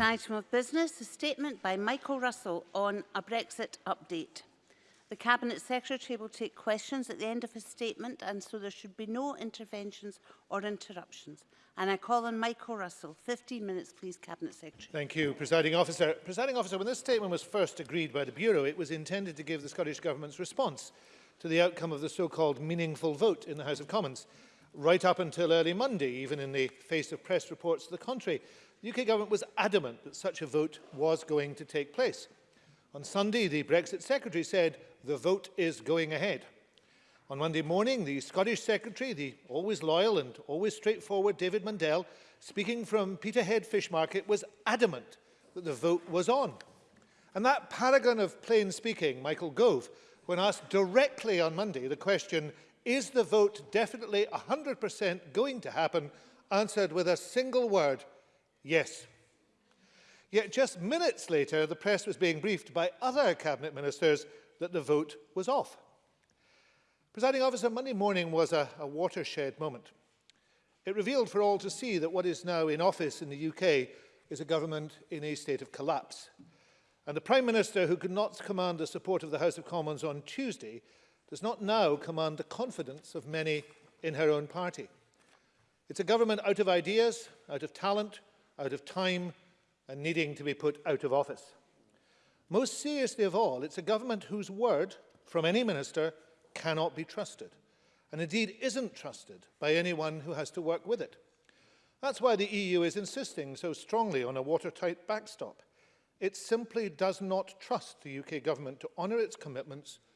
item of business, a statement by Michael Russell on a Brexit update. The Cabinet Secretary will take questions at the end of his statement and so there should be no interventions or interruptions. And I call on Michael Russell. 15 minutes, please, Cabinet Secretary. Thank you, Presiding Officer. Presiding Officer, when this statement was first agreed by the Bureau, it was intended to give the Scottish Government's response to the outcome of the so-called meaningful vote in the House of Commons. Right up until early Monday, even in the face of press reports to the contrary, The UK government was adamant that such a vote was going to take place. On Sunday, the Brexit secretary said, the vote is going ahead. On Monday morning, the Scottish secretary, the always loyal and always straightforward David Mundell, speaking from Peterhead Fish Market, was adamant that the vote was on. And that paragon of plain speaking, Michael Gove, when asked directly on Monday the question, is the vote definitely 100% going to happen, answered with a single word, yes. Yet just minutes later, the press was being briefed by other cabinet ministers that the vote was off. Presiding officer, Monday morning was a, a watershed moment. It revealed for all to see that what is now in office in the UK is a government in a state of collapse. And the Prime Minister, who could not command the support of the House of Commons on Tuesday, does not now command the confidence of many in her own party. It's a government out of ideas, out of talent, out of time and needing to be put out of office. Most seriously of all, it's a government whose word from any minister cannot be trusted, and indeed isn't trusted by anyone who has to work with it. That's why the EU is insisting so strongly on a watertight backstop. It simply does not trust the UK government to honour its commitments,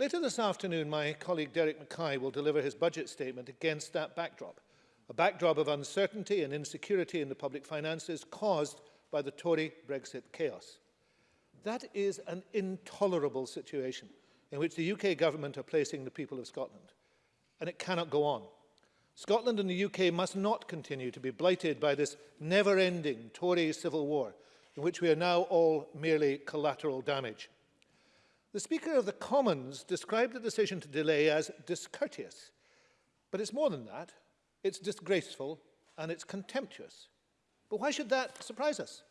Later this afternoon, my colleague Derek Mackay will deliver his budget statement against that backdrop a backdrop of uncertainty and insecurity in the public finances caused by the Tory Brexit chaos. That is an intolerable situation in which the UK government are placing the people of Scotland. And it cannot go on. Scotland and the UK must not continue to be blighted by this never-ending Tory civil war in which we are now all merely collateral damage. The Speaker of the Commons described the decision to delay as discourteous, but it's more than that it's disgraceful, and it's contemptuous. But why should that surprise us?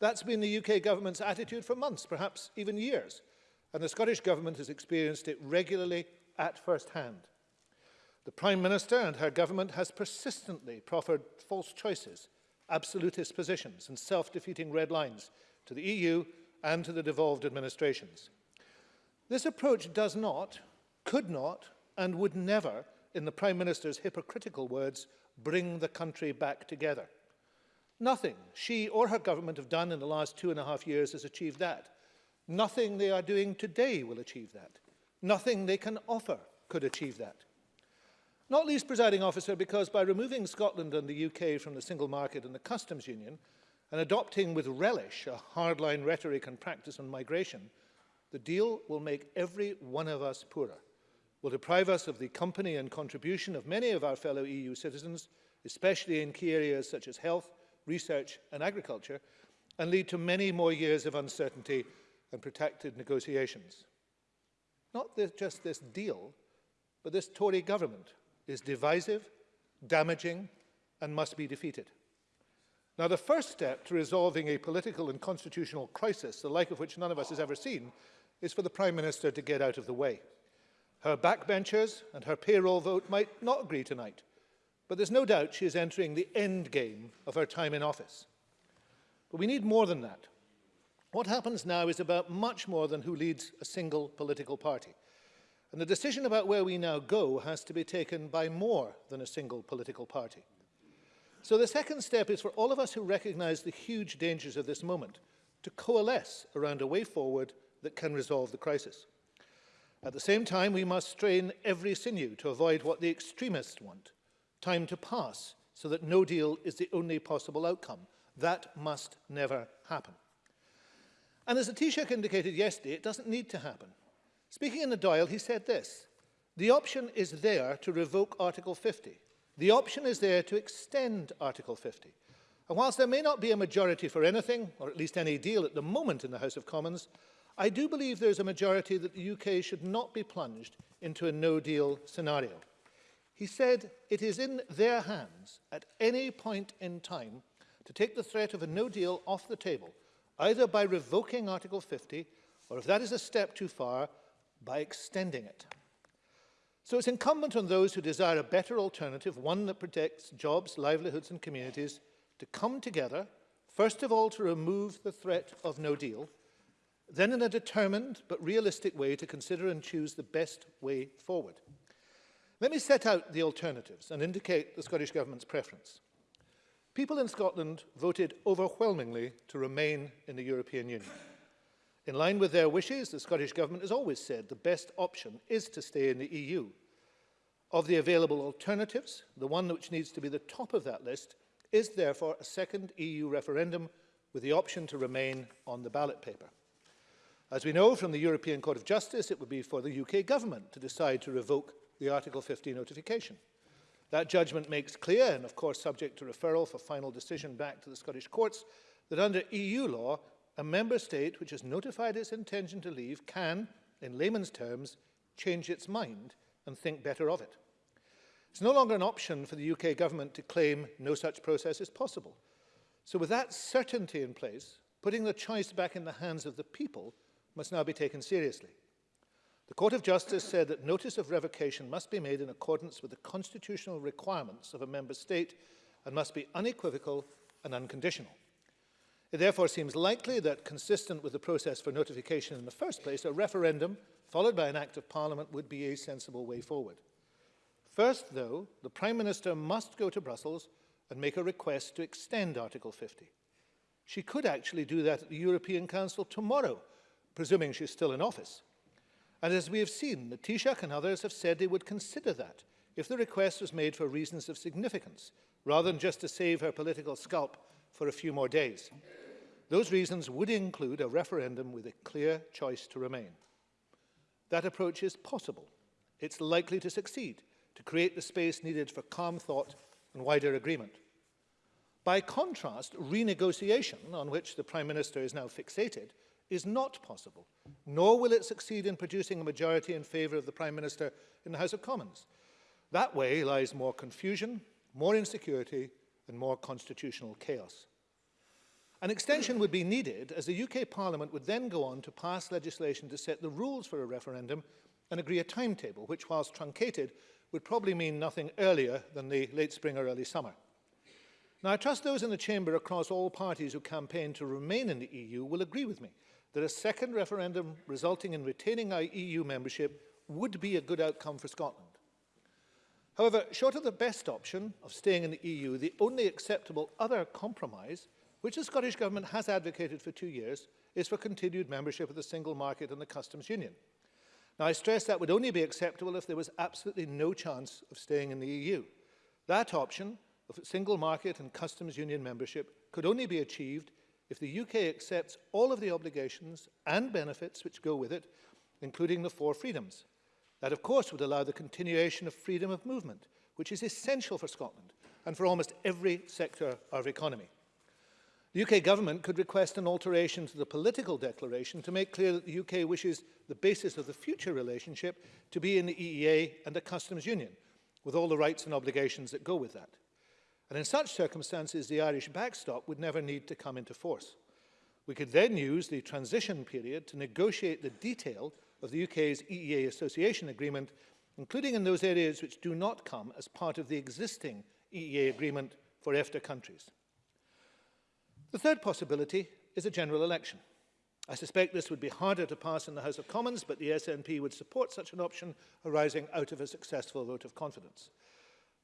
That's been the UK government's attitude for months, perhaps even years, and the Scottish government has experienced it regularly at first hand. The Prime Minister and her government has persistently proffered false choices, absolutist positions and self-defeating red lines to the EU and to the devolved administrations. This approach does not, could not, and would never in the Prime Minister's hypocritical words, bring the country back together. Nothing she or her government have done in the last two and a half years has achieved that. Nothing they are doing today will achieve that. Nothing they can offer could achieve that. Not least, presiding officer, because by removing Scotland and the UK from the single market and the customs union, and adopting with relish a hardline rhetoric and practice on migration, the deal will make every one of us poorer will deprive us of the company and contribution of many of our fellow EU citizens, especially in key areas such as health, research and agriculture, and lead to many more years of uncertainty and protracted negotiations. Not this, just this deal, but this Tory government is divisive, damaging and must be defeated. Now, the first step to resolving a political and constitutional crisis, the like of which none of us has ever seen, is for the Prime Minister to get out of the way. Her backbenchers and her payroll vote might not agree tonight, but there's no doubt she is entering the end game of her time in office. But we need more than that. What happens now is about much more than who leads a single political party. And the decision about where we now go has to be taken by more than a single political party. So the second step is for all of us who recognize the huge dangers of this moment to coalesce around a way forward that can resolve the crisis. At the same time, we must strain every sinew to avoid what the extremists want, time to pass so that no deal is the only possible outcome. That must never happen. And as Atishak indicated yesterday, it doesn't need to happen. Speaking in the Doyle, he said this, the option is there to revoke Article 50. The option is there to extend Article 50. And whilst there may not be a majority for anything, or at least any deal at the moment in the House of Commons, I do believe there is a majority that the UK should not be plunged into a no-deal scenario. He said it is in their hands at any point in time to take the threat of a no deal off the table, either by revoking Article 50 or, if that is a step too far, by extending it. So it's incumbent on those who desire a better alternative, one that protects jobs, livelihoods and communities, to come together, first of all to remove the threat of no deal, then in a determined but realistic way to consider and choose the best way forward. Let me set out the alternatives and indicate the Scottish Government's preference. People in Scotland voted overwhelmingly to remain in the European Union. In line with their wishes, the Scottish Government has always said the best option is to stay in the EU. Of the available alternatives, the one which needs to be the top of that list is therefore a second EU referendum with the option to remain on the ballot paper. As we know from the European Court of Justice, it would be for the UK government to decide to revoke the Article 50 notification. That judgment makes clear, and of course subject to referral for final decision back to the Scottish courts, that under EU law, a member state which has notified its intention to leave can, in layman's terms, change its mind and think better of it. It's no longer an option for the UK government to claim no such process is possible. So with that certainty in place, putting the choice back in the hands of the people must now be taken seriously. The Court of Justice said that notice of revocation must be made in accordance with the constitutional requirements of a member state and must be unequivocal and unconditional. It therefore seems likely that, consistent with the process for notification in the first place, a referendum followed by an Act of Parliament would be a sensible way forward. First, though, the Prime Minister must go to Brussels and make a request to extend Article 50. She could actually do that at the European Council tomorrow presuming she's still in office. And as we have seen, the Taoiseach and others have said they would consider that if the request was made for reasons of significance, rather than just to save her political scalp for a few more days. Those reasons would include a referendum with a clear choice to remain. That approach is possible. It's likely to succeed, to create the space needed for calm thought and wider agreement. By contrast, renegotiation, on which the Prime Minister is now fixated, is not possible, nor will it succeed in producing a majority in favour of the Prime Minister in the House of Commons. That way lies more confusion, more insecurity and more constitutional chaos. An extension would be needed as the UK Parliament would then go on to pass legislation to set the rules for a referendum and agree a timetable, which whilst truncated would probably mean nothing earlier than the late spring or early summer. Now I trust those in the chamber across all parties who campaign to remain in the EU will agree with me that a second referendum resulting in retaining EU membership would be a good outcome for Scotland. However, short of the best option of staying in the EU, the only acceptable other compromise, which the Scottish Government has advocated for two years, is for continued membership of the single market and the customs union. Now, I stress that would only be acceptable if there was absolutely no chance of staying in the EU. That option of single market and customs union membership could only be achieved if the UK accepts all of the obligations and benefits which go with it, including the four freedoms. That, of course, would allow the continuation of freedom of movement, which is essential for Scotland and for almost every sector of economy. The UK government could request an alteration to the political declaration to make clear that the UK wishes the basis of the future relationship to be in the EEA and the customs union, with all the rights and obligations that go with that. And in such circumstances, the Irish backstop would never need to come into force. We could then use the transition period to negotiate the detail of the UK's EEA association agreement, including in those areas which do not come as part of the existing EEA agreement for EFTA countries. The third possibility is a general election. I suspect this would be harder to pass in the House of Commons, but the SNP would support such an option arising out of a successful vote of confidence.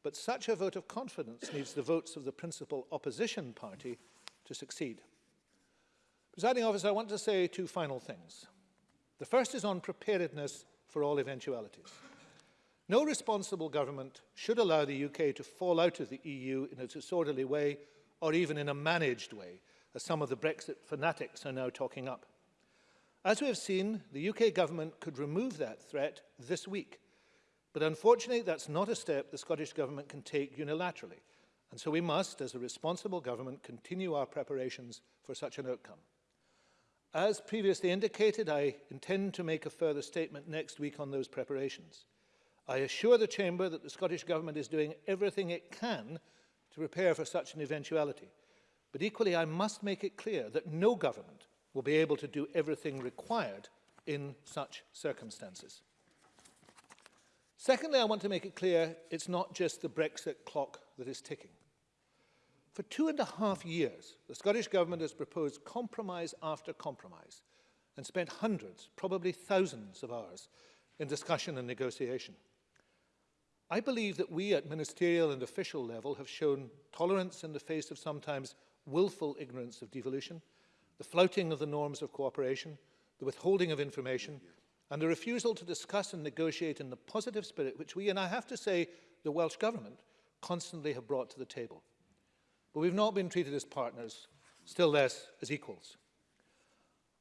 But such a vote of confidence needs the votes of the principal opposition party to succeed. Presiding officer, I want to say two final things. The first is on preparedness for all eventualities. No responsible government should allow the UK to fall out of the EU in a disorderly way or even in a managed way, as some of the Brexit fanatics are now talking up. As we have seen, the UK government could remove that threat this week But unfortunately, that's not a step the Scottish Government can take unilaterally. And so we must, as a responsible government, continue our preparations for such an outcome. As previously indicated, I intend to make a further statement next week on those preparations. I assure the Chamber that the Scottish Government is doing everything it can to prepare for such an eventuality. But equally, I must make it clear that no government will be able to do everything required in such circumstances. Secondly, I want to make it clear it's not just the Brexit clock that is ticking. For two and a half years, the Scottish Government has proposed compromise after compromise and spent hundreds, probably thousands of hours in discussion and negotiation. I believe that we at ministerial and official level have shown tolerance in the face of sometimes willful ignorance of devolution, the flouting of the norms of cooperation, the withholding of information, and a refusal to discuss and negotiate in the positive spirit which we, and I have to say, the Welsh Government, constantly have brought to the table. But we've not been treated as partners, still less as equals.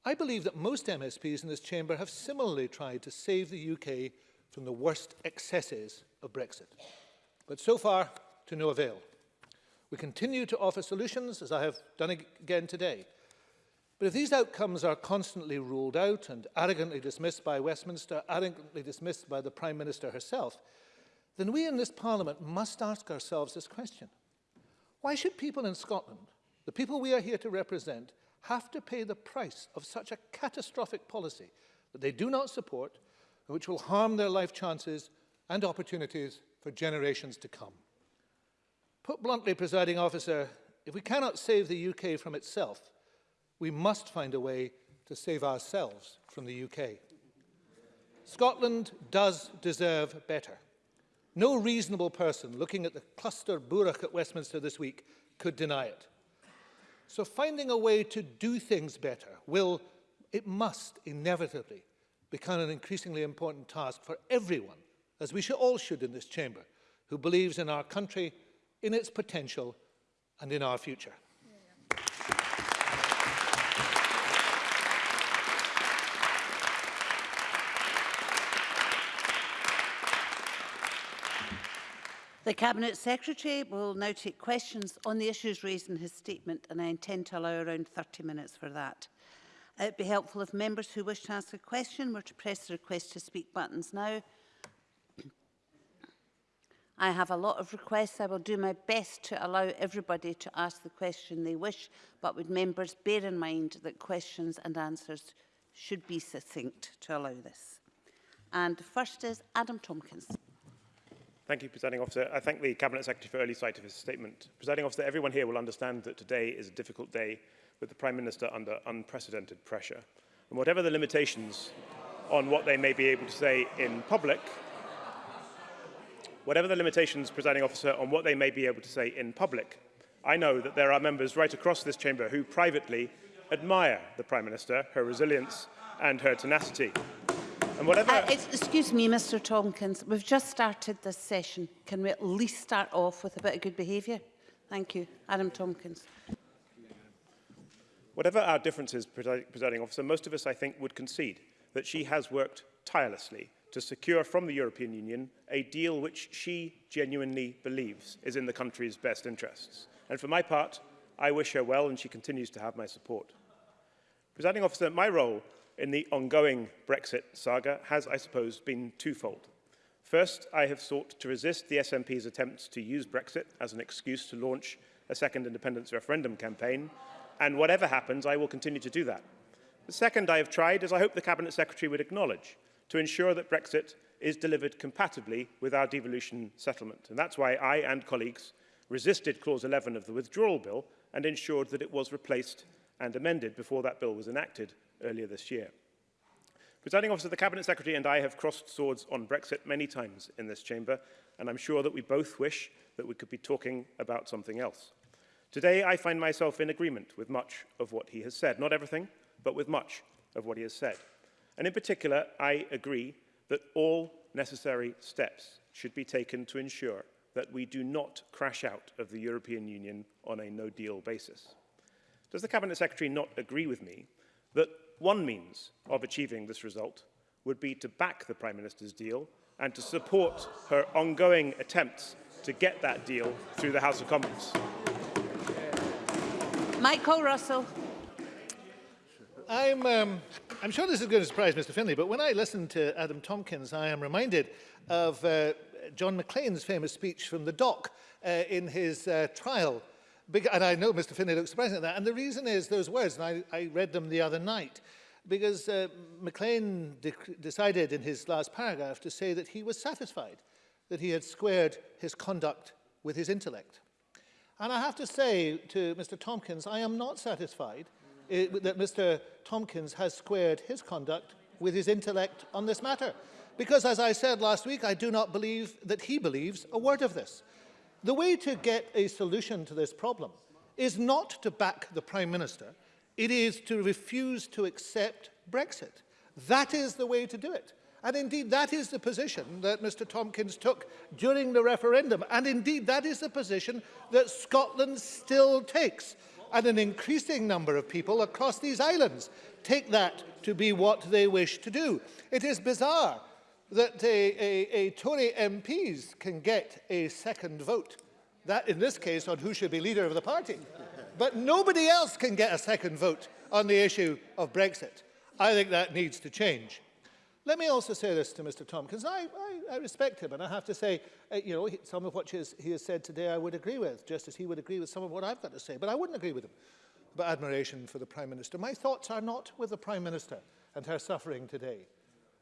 I believe that most MSPs in this chamber have similarly tried to save the UK from the worst excesses of Brexit. But so far, to no avail. We continue to offer solutions, as I have done again today, But if these outcomes are constantly ruled out and arrogantly dismissed by Westminster, arrogantly dismissed by the Prime Minister herself, then we in this Parliament must ask ourselves this question. Why should people in Scotland, the people we are here to represent, have to pay the price of such a catastrophic policy that they do not support and which will harm their life chances and opportunities for generations to come? Put bluntly, presiding officer, if we cannot save the UK from itself, we must find a way to save ourselves from the UK. Scotland does deserve better. No reasonable person looking at the cluster burach at Westminster this week could deny it. So finding a way to do things better will, it must inevitably become an increasingly important task for everyone, as we should, all should in this chamber, who believes in our country, in its potential and in our future. The Cabinet Secretary will now take questions on the issues raised in his statement and I intend to allow around 30 minutes for that. It would be helpful if members who wish to ask a question were to press the request to speak buttons now. I have a lot of requests. I will do my best to allow everybody to ask the question they wish, but would members bear in mind that questions and answers should be succinct to allow this. And the first is Adam Tompkins. Thank you, Presiding Officer. I thank the Cabinet Secretary for early sight of his statement. Presiding Officer, everyone here will understand that today is a difficult day with the Prime Minister under unprecedented pressure. And whatever the limitations on what they may be able to say in public, whatever the limitations, Presiding Officer, on what they may be able to say in public, I know that there are members right across this chamber who privately admire the Prime Minister, her resilience and her tenacity. And whatever... Uh, excuse me, Mr Tomkins, we've just started this session. Can we at least start off with a bit of good behaviour? Thank you. Adam Tomkins. Whatever our differences, presiding officer, most of us, I think, would concede that she has worked tirelessly to secure from the European Union a deal which she genuinely believes is in the country's best interests. And for my part, I wish her well and she continues to have my support. Presiding officer, my role in the ongoing Brexit saga has, I suppose, been twofold. First, I have sought to resist the SNP's attempts to use Brexit as an excuse to launch a second independence referendum campaign, and whatever happens, I will continue to do that. The second I have tried as I hope the Cabinet Secretary would acknowledge to ensure that Brexit is delivered compatibly with our devolution settlement. And that's why I and colleagues resisted Clause 11 of the Withdrawal Bill and ensured that it was replaced and amended before that bill was enacted earlier this year. Presiding officer, the Cabinet Secretary and I have crossed swords on Brexit many times in this chamber, and I'm sure that we both wish that we could be talking about something else. Today, I find myself in agreement with much of what he has said. Not everything, but with much of what he has said. And in particular, I agree that all necessary steps should be taken to ensure that we do not crash out of the European Union on a no-deal basis. Does the Cabinet Secretary not agree with me that one means of achieving this result would be to back the Prime Minister's deal and to support her ongoing attempts to get that deal through the House of Commons. Michael Russell. I'm, um, I'm sure this is going to surprise Mr Finley, but when I listen to Adam Tompkins, I am reminded of uh, John McLean's famous speech from the dock uh, in his uh, trial and I know Mr. Finney looks surprised at that. And the reason is those words, and I, I read them the other night, because uh, McLean de decided in his last paragraph to say that he was satisfied that he had squared his conduct with his intellect. And I have to say to Mr. Tompkins, I am not satisfied eh, it, that Mr. Tompkins has squared his conduct with his intellect on this matter. Because as I said last week, I do not believe that he believes a word of this. The way to get a solution to this problem is not to back the Prime Minister, it is to refuse to accept Brexit. That is the way to do it. And indeed, that is the position that Mr Tompkins took during the referendum. And indeed, that is the position that Scotland still takes. And an increasing number of people across these islands take that to be what they wish to do. It is bizarre that a, a, a Tory MPs can get a second vote. That, in this case, on who should be leader of the party. But nobody else can get a second vote on the issue of Brexit. I think that needs to change. Let me also say this to Mr Tompkins. I, I, I respect him, and I have to say, uh, you know, some of what he has said today I would agree with, just as he would agree with some of what I've got to say, but I wouldn't agree with him about admiration for the Prime Minister. My thoughts are not with the Prime Minister and her suffering today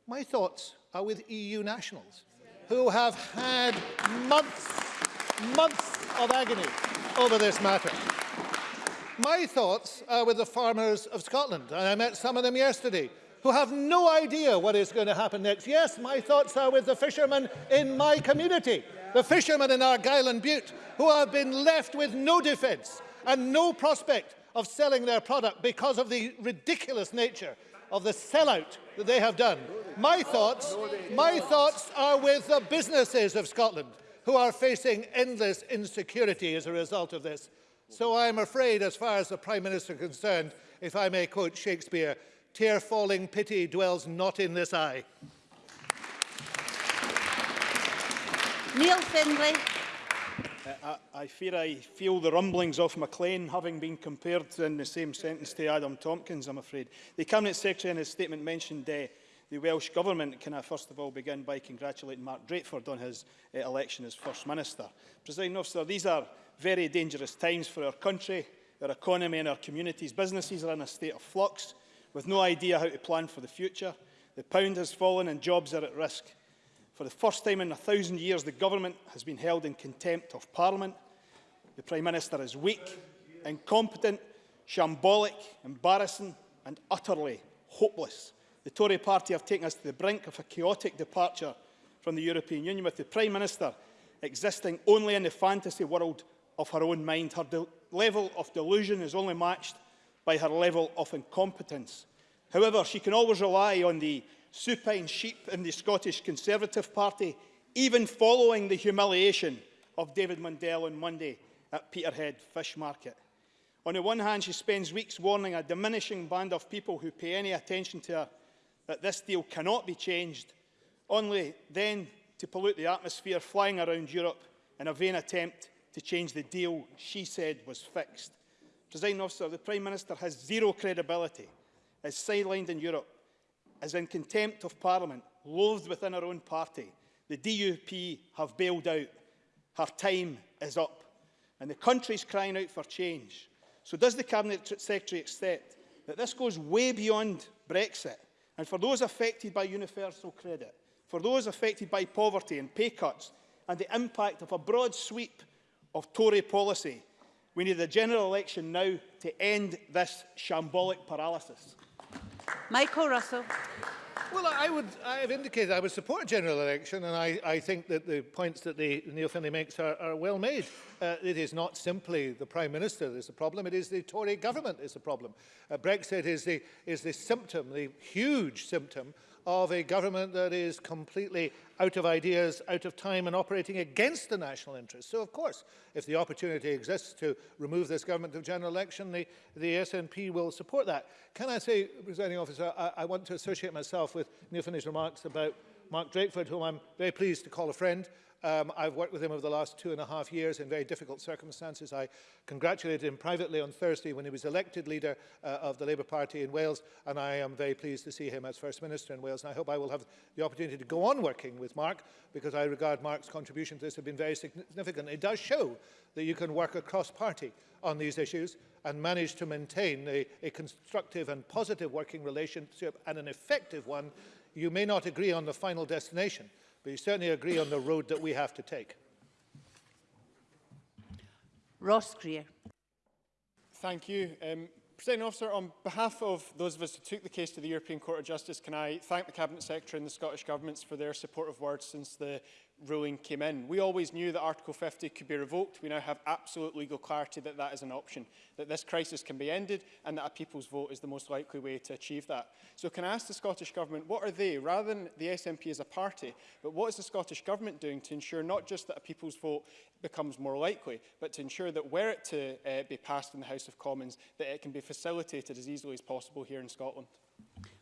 my thoughts are with EU nationals who have had months, months of agony over this matter. My thoughts are with the farmers of Scotland, and I met some of them yesterday, who have no idea what is going to happen next. Yes, my thoughts are with the fishermen in my community, the fishermen in Argyll and Butte, who have been left with no defence and no prospect of selling their product because of the ridiculous nature of the sellout that they have done My thoughts, my thoughts are with the businesses of Scotland who are facing endless insecurity as a result of this. So i am afraid, as far as the Prime Minister is concerned, if I may quote Shakespeare, tear falling pity dwells not in this eye. Neil Findlay. Uh, I, I fear I feel the rumblings of Maclean having been compared in the same sentence to Adam Tompkins, I'm afraid. The Cabinet Secretary in his statement mentioned uh, the Welsh Government, can I first of all begin by congratulating Mark Drakeford on his uh, election as First Minister. President Officer, these are very dangerous times for our country, our economy and our communities. Businesses are in a state of flux, with no idea how to plan for the future. The pound has fallen and jobs are at risk. For the first time in a thousand years, the government has been held in contempt of Parliament. The Prime Minister is weak, incompetent, shambolic, embarrassing and utterly hopeless. The Tory party have taken us to the brink of a chaotic departure from the European Union, with the Prime Minister existing only in the fantasy world of her own mind. Her level of delusion is only matched by her level of incompetence. However, she can always rely on the supine sheep in the Scottish Conservative Party, even following the humiliation of David Mundell on Monday at Peterhead Fish Market. On the one hand, she spends weeks warning a diminishing band of people who pay any attention to her that this deal cannot be changed, only then to pollute the atmosphere flying around Europe in a vain attempt to change the deal she said was fixed. President officer, the Prime Minister has zero credibility, is sidelined in Europe, is in contempt of Parliament, loathed within her own party. The DUP have bailed out. Her time is up. And the country's crying out for change. So does the Cabinet Secretary accept that this goes way beyond Brexit And for those affected by universal credit, for those affected by poverty and pay cuts, and the impact of a broad sweep of Tory policy, we need a general election now to end this shambolic paralysis. Michael Russell. Well, I would, I have indicated I would support a general election, and I, I think that the points that the, Neil Finney makes are, are well made. Uh, it is not simply the Prime Minister that is the problem, it is the Tory government is the problem. Uh, Brexit is the, is the symptom, the huge symptom of a government that is completely out of ideas, out of time and operating against the national interest. So, of course, if the opportunity exists to remove this government of general election, the, the SNP will support that. Can I say, presiding officer, I, I want to associate myself with Neil Finney's remarks about Mark Drakeford, whom I'm very pleased to call a friend. Um, I've worked with him over the last two and a half years in very difficult circumstances. I congratulated him privately on Thursday when he was elected leader uh, of the Labour Party in Wales, and I am very pleased to see him as First Minister in Wales. And I hope I will have the opportunity to go on working with Mark, because I regard Mark's contribution to this have been very significant. It does show that you can work across party on these issues and manage to maintain a, a constructive and positive working relationship and an effective one. You may not agree on the final destination, but you certainly agree on the road that we have to take. Ross Greer. Thank you. Um, President Officer, on behalf of those of us who took the case to the European Court of Justice, can I thank the Cabinet Secretary and the Scottish Governments for their supportive words since the ruling came in. We always knew that Article 50 could be revoked. We now have absolute legal clarity that that is an option, that this crisis can be ended and that a people's vote is the most likely way to achieve that. So can I ask the Scottish Government, what are they, rather than the SNP as a party, but what is the Scottish Government doing to ensure not just that a people's vote becomes more likely, but to ensure that were it to uh, be passed in the House of Commons, that it can be facilitated as easily as possible here in Scotland?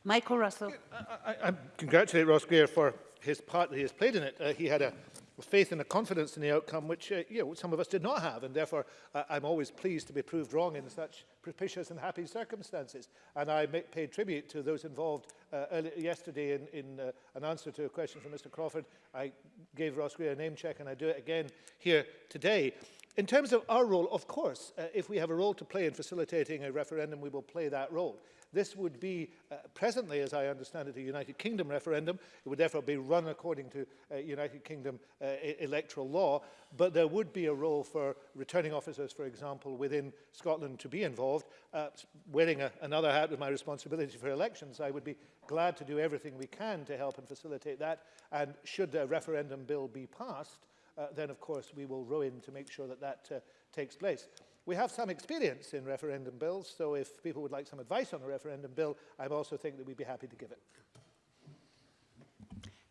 Michael Russell. I, I, I congratulate Ross Greer for his part that he has played in it, uh, he had a faith and a confidence in the outcome which uh, you know, some of us did not have. And therefore, uh, I'm always pleased to be proved wrong in such propitious and happy circumstances. And I make, paid tribute to those involved uh, early, yesterday in, in uh, an answer to a question from Mr. Crawford. I gave Ross Greer a name check and I do it again here today. In terms of our role, of course, uh, if we have a role to play in facilitating a referendum, we will play that role. This would be uh, presently, as I understand it, a United Kingdom referendum. It would therefore be run according to uh, United Kingdom uh, e-, electoral law, but there would be a role for returning officers, for example, within Scotland to be involved. Uh, wearing a, another hat with my responsibility for elections, I would be glad to do everything we can to help and facilitate that. And should a referendum bill be passed, uh, then of course we will row in to make sure that that uh, takes place. We have some experience in referendum bills, so if people would like some advice on a referendum bill, I also think that we'd be happy to give it.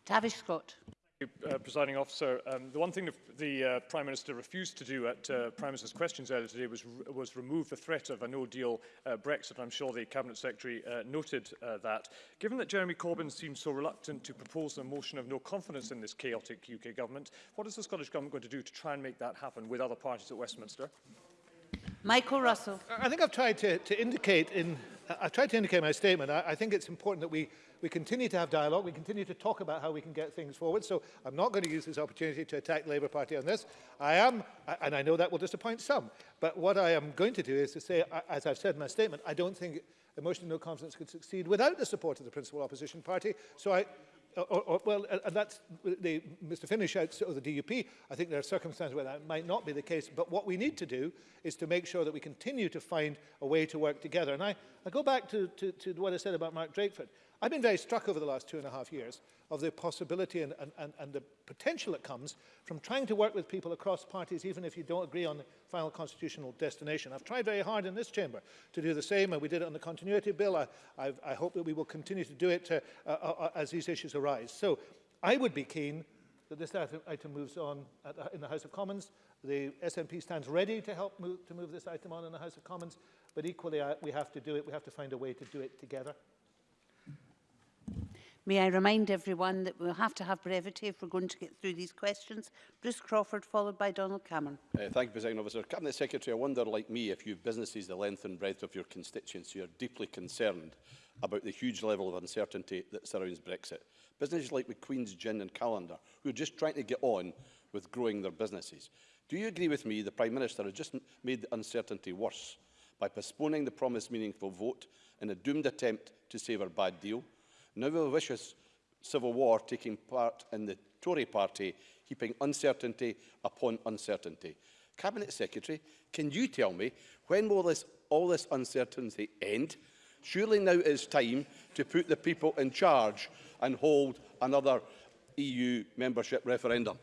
Tavish Scott. Uh, presiding officer, um, the one thing the, the uh, Prime Minister refused to do at uh, Prime Minister's questions earlier today was, was remove the threat of a no-deal uh, Brexit. I'm sure the Cabinet Secretary uh, noted uh, that. Given that Jeremy Corbyn seems so reluctant to propose a motion of no confidence in this chaotic UK government, what is the Scottish Government going to do to try and make that happen with other parties at Westminster? Michael Russell. I think I've tried to, to indicate in I tried to indicate my statement. I, I think it's important that we, we continue to have dialogue, we continue to talk about how we can get things forward. So I'm not going to use this opportunity to attack Labour Party on this. I am, and I know that will disappoint some, but what I am going to do is to say, as I've said in my statement, I don't think a motion of no confidence could succeed without the support of the principal opposition party. So I, or, or, well, and that's the, Mr. Finnish shouts of the DUP. I think there are circumstances where that might not be the case. But what we need to do is to make sure that we continue to find a way to work together. And I, I go back to, to, to what I said about Mark Drakeford. I've been very struck over the last two and a half years of the possibility and, and, and, and the potential that comes from trying to work with people across parties, even if you don't agree on, final constitutional destination. I've tried very hard in this chamber to do the same, and we did it on the continuity bill. I, I've, I hope that we will continue to do it to, uh, uh, uh, as these issues arise. So I would be keen that this item, moves on at the, in the House of Commons. The SNP stands ready to help move, to move this item on in the House of Commons, but equally I, uh, we have to do it. We have to find a way to do it together. May I remind everyone that we'll have to have brevity if we're going to get through these questions. Bruce Crawford, followed by Donald Cameron. Uh, thank you, President Officer. Cabinet Secretary, I wonder, like me, if you've businesses the length and breadth of your constituency are deeply concerned about the huge level of uncertainty that surrounds Brexit. Businesses like McQueen's Gin and Calendar, who are just trying to get on with growing their businesses. Do you agree with me the Prime Minister has just made the uncertainty worse by postponing the promised meaningful vote in a doomed attempt to save our bad deal? Now with a vicious civil war taking part in the Tory party, heaping uncertainty upon uncertainty. Cabinet Secretary, can you tell me when will this, all this uncertainty end? Surely now is time to put the people in charge and hold another EU membership referendum.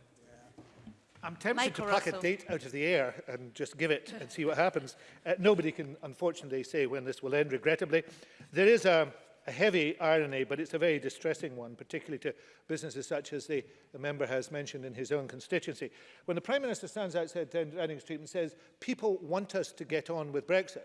I'm tempted Michael to pluck Russell. a date out of the air and just give it and see what happens. Uh, nobody can, unfortunately, say when this will end, regrettably. There is a a heavy irony, but it's a very distressing one, particularly to businesses such as the, the member has mentioned in his own constituency. When the Prime Minister stands outside Downing Street and says, people want us to get on with Brexit,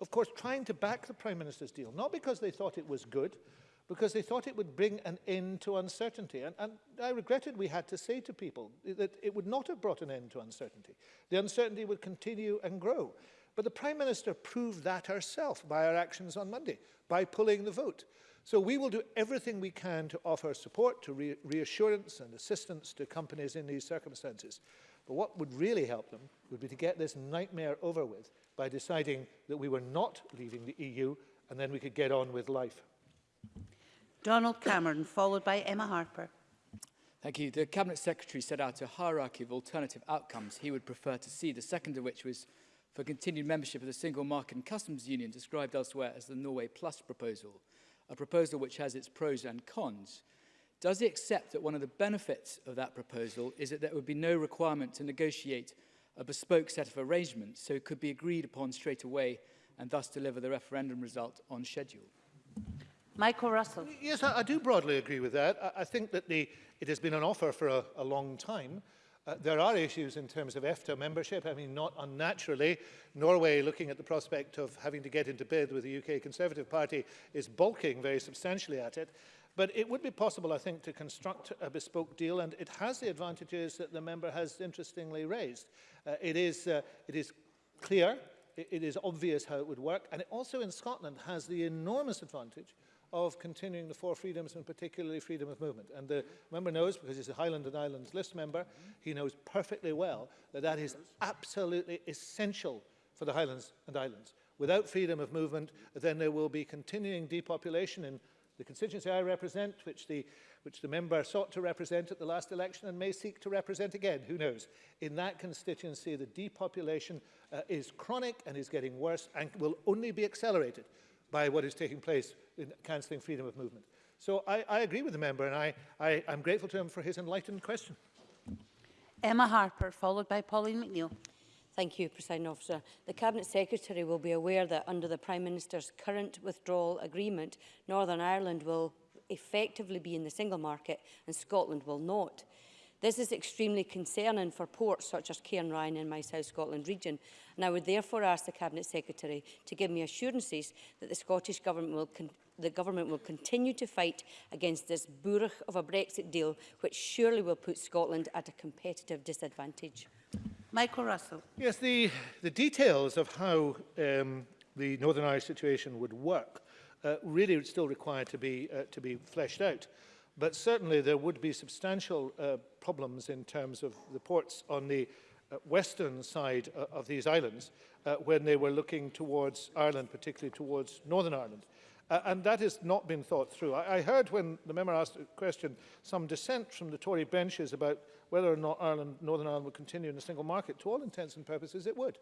of course, trying to back the Prime Minister's deal, not because they thought it was good, because they thought it would bring an end to uncertainty. And, and I regretted we had to say to people that it would not have brought an end to uncertainty. The uncertainty would continue and grow. But the Prime Minister proved that herself by her actions on Monday, by pulling the vote. So we will do everything we can to offer support, to re reassurance and assistance to companies in these circumstances. But what would really help them would be to get this nightmare over with by deciding that we were not leaving the EU and then we could get on with life. Donald Cameron, followed by Emma Harper. Thank you. The Cabinet Secretary set out a hierarchy of alternative outcomes he would prefer to see, the second of which was for continued membership of the Single Market and Customs Union, described elsewhere as the Norway Plus proposal a proposal which has its pros and cons, does he accept that one of the benefits of that proposal is that there would be no requirement to negotiate a bespoke set of arrangements, so it could be agreed upon straight away and thus deliver the referendum result on schedule? Michael Russell. Yes, I, I do broadly agree with that. I, I think that the, it has been an offer for a, a long time. Uh, there are issues in terms of EFTA membership. I mean, not unnaturally, Norway, looking at the prospect of having to get into bid with the UK Conservative Party, is bulking very substantially at it. But it would be possible, I think, to construct a bespoke deal, and it has the advantages that the member has interestingly raised. Uh, it, is, uh, it is clear, it, it is obvious how it would work, and it also in Scotland has the enormous advantage uh, of continuing the four freedoms and particularly freedom of movement. And the member knows, because he's a Highland and Islands list member, he knows perfectly well that that is absolutely essential for the Highlands and Islands. Without freedom of movement, then there will be continuing depopulation in the constituency I represent, which the, which the member sought to represent at the last election and may seek to represent again, who knows. In that constituency, the depopulation uh, is chronic and is getting worse and will only be accelerated by what is taking place in cancelling freedom of movement. So I, I agree with the member and I, I, I'm grateful to him for his enlightened question. Emma Harper, followed by Pauline McNeill. Thank you, President Officer. The Cabinet Secretary will be aware that under the Prime Minister's current withdrawal agreement, Northern Ireland will effectively be in the single market and Scotland will not. This is extremely concerning for ports such as Cairnryan in my South Scotland region, and I would therefore ask the Cabinet Secretary to give me assurances that the Scottish Government will the government will continue to fight against this burgh of a Brexit deal, which surely will put Scotland at a competitive disadvantage. Michael Russell. Yes, the, the details of how um, the Northern Irish situation would work uh, really still require to be, uh, to be fleshed out. But certainly there would be substantial uh, problems in terms of the ports on the uh, western side uh, of these islands uh, when they were looking towards Ireland, particularly towards Northern Ireland. Uh, and that has not been thought through. I, I heard when the member asked a question some dissent from the Tory benches about whether or not Ireland, Northern Ireland would continue in a single market. To all intents and purposes, it would.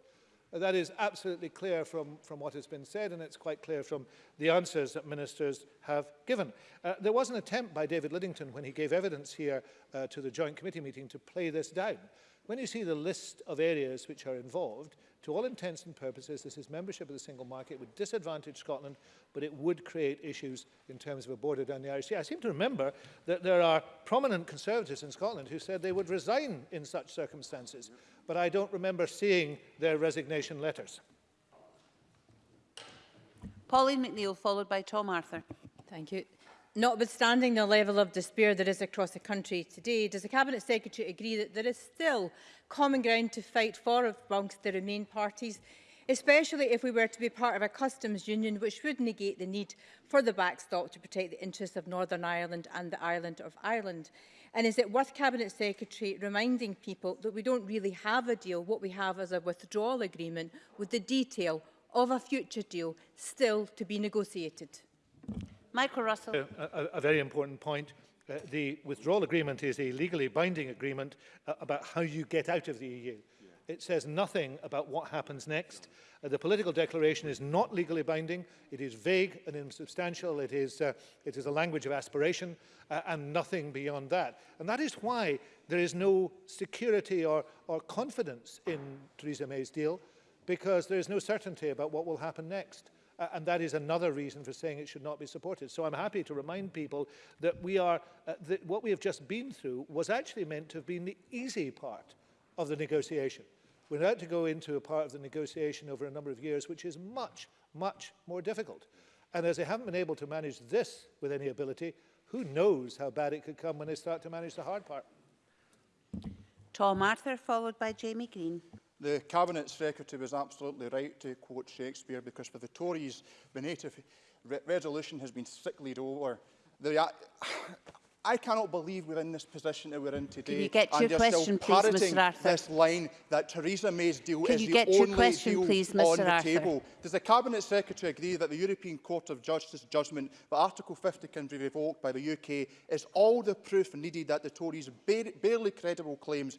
That is absolutely clear from, from what has been said, and it's quite clear from the answers that ministers have given. Uh, there was an attempt by David Liddington when he gave evidence here uh, to the Joint Committee meeting to play this down. When you see the list of areas which are involved, to all intents and purposes, this is membership of the single market. would disadvantage Scotland, but it would create issues in terms of a border down the Irish Sea. I seem to remember that there are prominent Conservatives in Scotland who said they would resign in such circumstances, but I don't remember seeing their resignation letters. Pauline McNeill, followed by Tom Arthur. Thank you. Notwithstanding the level of despair there is across the country today, does the Cabinet Secretary agree that there is still common ground to fight for amongst the Remain parties, especially if we were to be part of a customs union which would negate the need for the backstop to protect the interests of Northern Ireland and the island of Ireland? And is it worth Cabinet Secretary reminding people that we don't really have a deal, what we have is a withdrawal agreement with the detail of a future deal still to be negotiated? Michael Russell. Uh, a, a very important point. Uh, the withdrawal agreement is a legally binding agreement uh, about how you get out of the EU. Yeah. It says nothing about what happens next. Uh, the political declaration is not legally binding. It is vague and insubstantial. It is, uh, it is a language of aspiration uh, and nothing beyond that. And that is why there is no security or, or confidence in Theresa May's deal, because there is no certainty about what will happen next. Uh, and that is another reason for saying it should not be supported. So I'm happy to remind people that we are, uh, that what we have just been through was actually meant to have been the easy part of the negotiation. We're about to go into a part of the negotiation over a number of years, which is much, much more difficult. And as they haven't been able to manage this with any ability, who knows how bad it could come when they start to manage the hard part. Tom Arthur, followed by Jamie Green. The Cabinet Secretary was absolutely right to quote Shakespeare because for the Tories, the native re resolution has been sicklied over. The, I cannot believe we're in this position that we're in today. Can you get to your question, please, Mr Arthur? this line that Theresa May's deal Can is the only question, deal please, on the table. Does the Cabinet Secretary agree that the European Court of Justice judgment that Article 50 can be revoked by the UK is all the proof needed that the Tories' barely credible claims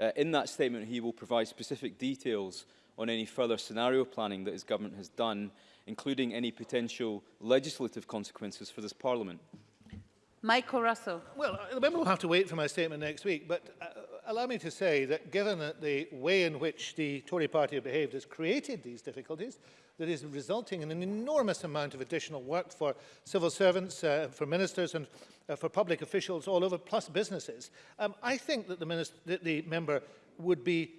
uh, in that statement he will provide specific details on any further scenario planning that his government has done, including any potential legislative consequences for this Parliament? Michael Russell. Well, uh, the member will have to wait for my statement next week, but uh, allow me to say that given that the way in which the Tory party have behaved has created these difficulties, that is resulting in an enormous amount of additional work for civil servants, uh, for ministers and uh, for public officials all over, plus businesses. Um, I think that the, minister, that the member would be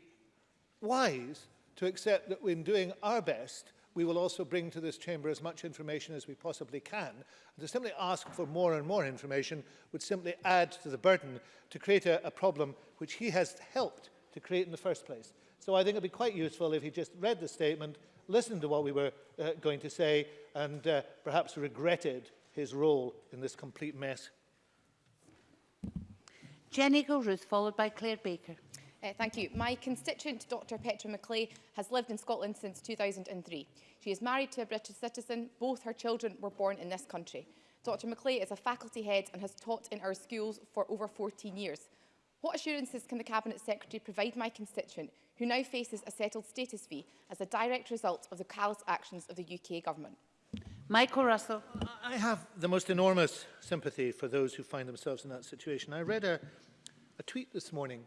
wise to accept that when doing our best, we will also bring to this chamber as much information as we possibly can. And to simply ask for more and more information would simply add to the burden to create a, a problem which he has helped to create in the first place. So I think it'd be quite useful if he just read the statement, listened to what we were uh, going to say, and uh, perhaps regretted his role in this complete mess. Jenny Gilruth, followed by Claire Baker. Uh, thank you. My constituent, Dr Petra McClay, has lived in Scotland since 2003. She is married to a British citizen. Both her children were born in this country. Dr McClay is a faculty head and has taught in our schools for over 14 years. What assurances can the Cabinet Secretary provide my constituent, who now faces a settled status fee as a direct result of the callous actions of the UK Government? Michael Russell. I have the most enormous sympathy for those who find themselves in that situation. I read a, a tweet this morning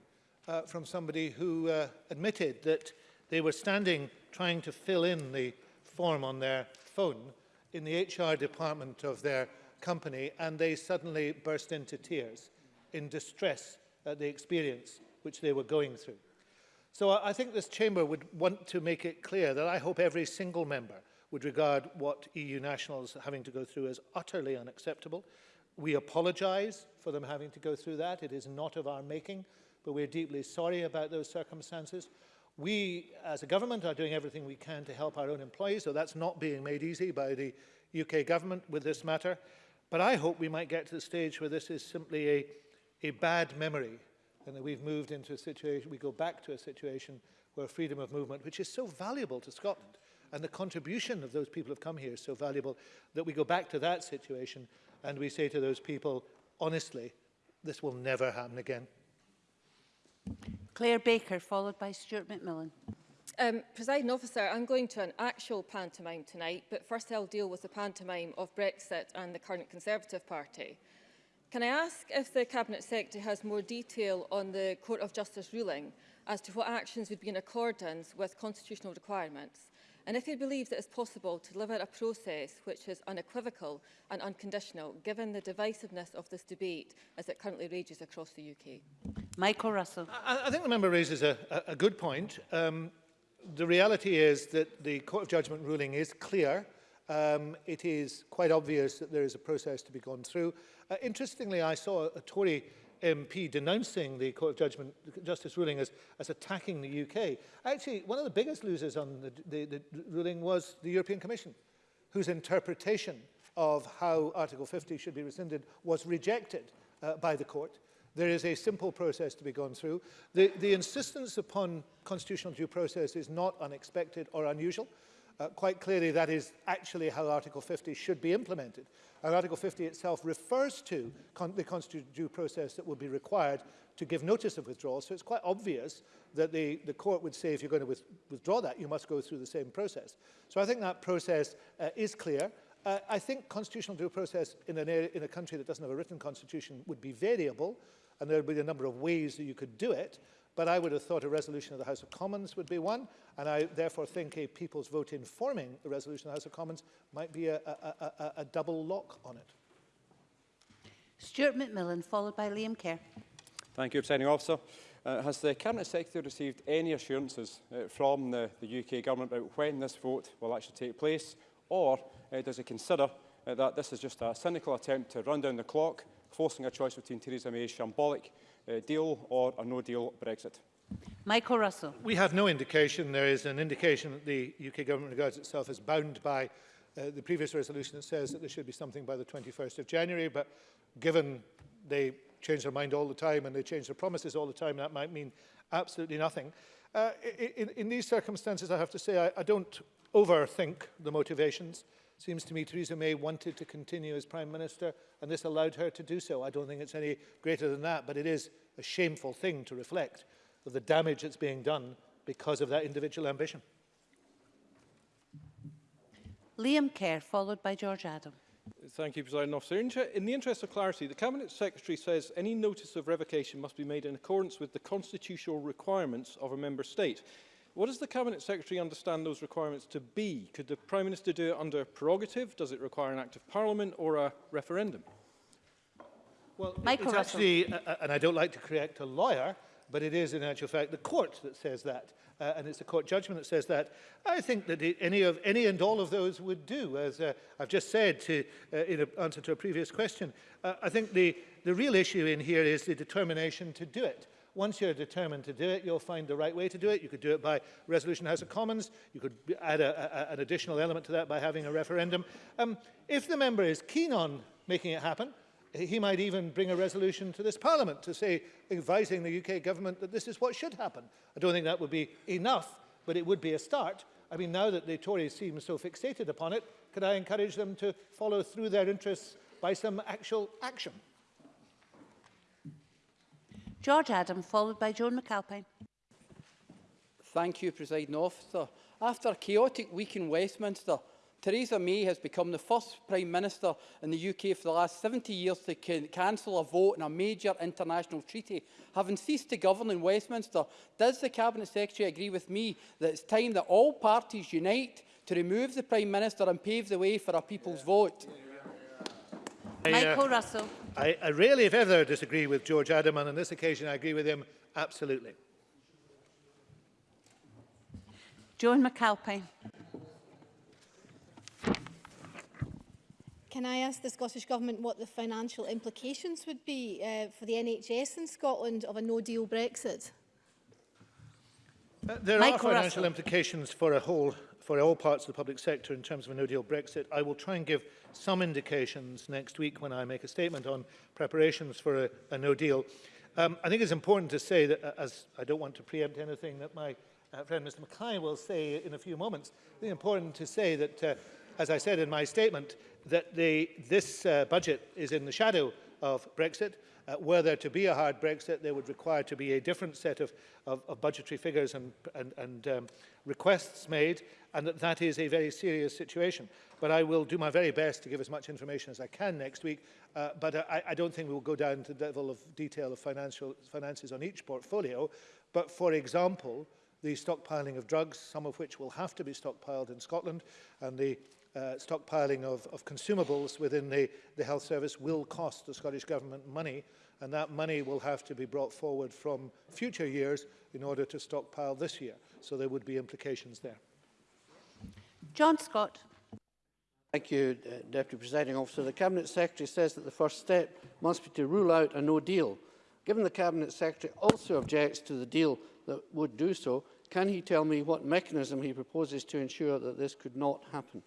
uh, from somebody who uh, admitted that they were standing trying to fill in the form on their phone in the HR department of their company and they suddenly burst into tears in distress at the experience which they were going through. So I think this chamber would want to make it clear that I hope every single member would regard what EU nationals are having to go through as utterly unacceptable. We apologise for them having to go through that. It is not of our making. but we're deeply sorry about those circumstances. We, as a government, are doing everything we can to help our own employees, so that's not being made easy by the UK government with this matter. But I hope we might get to the stage where this is simply a, a bad memory and that we've moved into a situation, we go back to a situation where freedom of movement, which is so valuable to Scotland, and the contribution of those people who have come here is so valuable that we go back to that situation and we say to those people, honestly, this will never happen again. Claire Baker, followed by Stuart McMillan. Um, Presiding officer, I'm going to an actual pantomime tonight, but first I'll deal with the pantomime of Brexit and the current Conservative Party. Can I ask if the Cabinet Secretary has more detail on the Court of Justice ruling as to what actions would be in accordance with constitutional requirements? And if they believe that it's possible to deliver a process which is unequivocal and unconditional, given the divisiveness of this debate as it currently rages across the UK? Michael Russell. I, I think the member raises a, a, good point. Um, the reality is that the Court of Judgment ruling is clear. Um, it is quite obvious that there is a process to be gone through. Uh, interestingly, I saw a Tory MP denouncing the Court of Judgment Justice ruling as, as attacking the UK. Actually, one of the biggest losers on the, the, the ruling was the European Commission, whose interpretation of how Article 50 should be rescinded was rejected uh, by the court. There is a simple process to be gone through. The, the insistence upon constitutional due process is not unexpected or unusual uh, quite clearly that is actually how Article 50 should be implemented. And uh, Article 50 itself refers to con the constitutional due process that will be required to give notice of withdrawal. So it's quite obvious that the, the court would say if you're going to with withdraw that, you must go through the same process. So I think that process uh, is clear. Uh, I think constitutional due process in, an area, in a country that doesn't have a written constitution would be variable, and there would be a number of ways that you could do it. But I would have thought a resolution of the House of Commons would be one, and I therefore think a people's vote informing the resolution of the House of Commons might be a, a, a, a double lock on it. Stuart McMillan, followed by Liam Kerr. Thank you, Presiding Officer. Uh, has the Cabinet Secretary received any assurances uh, from the, the UK Government about when this vote will actually take place, or uh, does it consider uh, that this is just a cynical attempt to run down the clock, forcing a choice between Theresa May's shambolic uh, deal or a no-deal Brexit? Michael Russell. We have no indication. There is an indication that the UK government regards itself as bound by uh, the previous resolution that says that there should be something by the 21st of January, but given they change their mind all the time and they change their promises all the time, that might mean absolutely nothing. Uh, in, in these circumstances, I have to say I, I don't overthink the motivations. Uh, seems to me Theresa May wanted to continue as Prime Minister and this allowed her to do so. I don't think it's any greater than that, but it is a shameful thing to reflect of the damage that's being done because of that individual ambition. Liam Kerr, followed by George Adam. Thank you, President Officer. In the interest of clarity, the Cabinet Secretary says any notice of revocation must be made in accordance with the constitutional requirements of a member state. What does the Cabinet Secretary understand those requirements to be? Could the Prime Minister do it under prerogative? Does it require an act of Parliament or a referendum? Well, Michael it's Russell. actually, uh, uh, and I don't like to correct a lawyer, but it is in actual fact the court that says that. Uh, and it's a court judgment that says that. I think that any of any and all of those would do, as uh, I've just said to, uh, in a, answer to a previous question. Uh, I think the, the real issue in here is the determination to do it. Once you're determined to do it, you'll find the right way to do it. You could do it by resolution House of Commons. You could add a, a, an additional element to that by having a referendum. Um, if the member is keen on making it happen, he might even bring a resolution to this parliament to say, advising the UK government that this is what should happen. I don't think that would be enough, but it would be a start. I mean, now that the Tories seem so fixated upon it, could I encourage them to follow through their interests by some actual action? George Adam, followed by Joan McAlpine. Thank you, President Officer. After a chaotic week in Westminster, Theresa May has become the first Prime Minister in the UK for the last 70 years to can cancel a vote in a major international treaty. Having ceased to govern in Westminster, does the Cabinet Secretary agree with me that it's time that all parties unite to remove the Prime Minister and pave the way for a people's yeah. vote? Yeah. Michael uh, Russell. I, I really, if ever, disagree with George Adam, and on this occasion I agree with him absolutely. Joan McAlpine. Can I ask the Scottish Government what the financial implications would be uh, for the NHS in Scotland of a no-deal Brexit? Uh, there Michael are financial Russell. implications for a whole for all parts of the public sector in terms of a no-deal Brexit. I will try and give some indications next week when I make a statement on preparations for a, a no-deal. Um, I think it's important to say that, uh, as I don't want to preempt anything that my uh, friend Mr Mackay will say in a few moments, I think it's important to say that, uh, as I said in my statement, that the, this uh, budget is in the shadow of Brexit. Uh, were there to be a hard Brexit, there would require to be a different set of, of, of budgetary figures and, and, and um, requests made. and that, that is a very serious situation. But I will do my very best to give as much information as I can next week, uh, but uh, I, I don't think we will go down to the level of detail of financial finances on each portfolio. But for example, the stockpiling of drugs, some of which will have to be stockpiled in Scotland, and the uh, stockpiling of, of consumables within the, the health service will cost the Scottish Government money, and that money will have to be brought forward from future years in order to stockpile this year. So there would be implications there. John Scott. Thank you, uh, Deputy Presiding Officer. The Cabinet Secretary says that the first step must be to rule out a no deal. Given the Cabinet Secretary also objects to the deal that would do so, can he tell me what mechanism he proposes to ensure that this could not happen?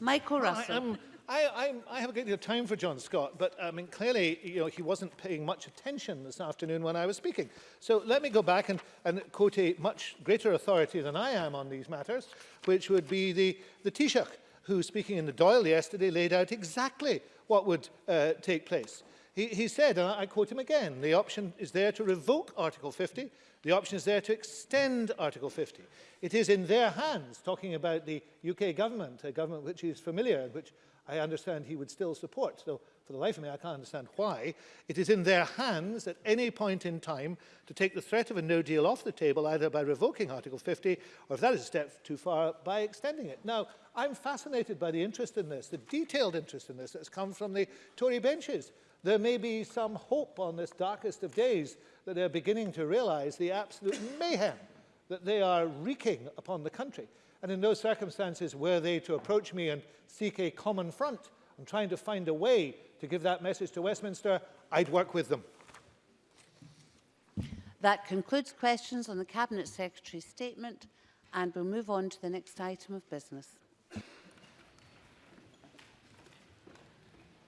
Michael Russell. I, I'm, I, I, I, have a great deal of time for John Scott, but I mean, clearly, you know, he wasn't paying much attention this afternoon when I was speaking. So let me go back and, and quote a much greater authority than I am on these matters, which would be the, the Taoiseach, who, speaking in the Doyle yesterday, laid out exactly what would uh, take place. He, he said, and I quote him again, the option is there to revoke Article 50, the option is there to extend Article 50. It is in their hands, talking about the UK government, a government which is familiar, which I understand he would still support. So for the life of me, I can't understand why. It is in their hands at any point in time to take the threat of a no deal off the table, either by revoking Article 50, or if that is a step too far, by extending it. Now, I'm fascinated by the interest in this, the detailed interest in this that's come from the Tory benches. There may be some hope on this darkest of days that they're beginning to realize the absolute mayhem that they are wreaking upon the country. And in those circumstances, were they to approach me and seek a common front and trying to find a way to give that message to Westminster, I'd work with them. That concludes questions on the Cabinet Secretary's statement and we'll move on to the next item of business.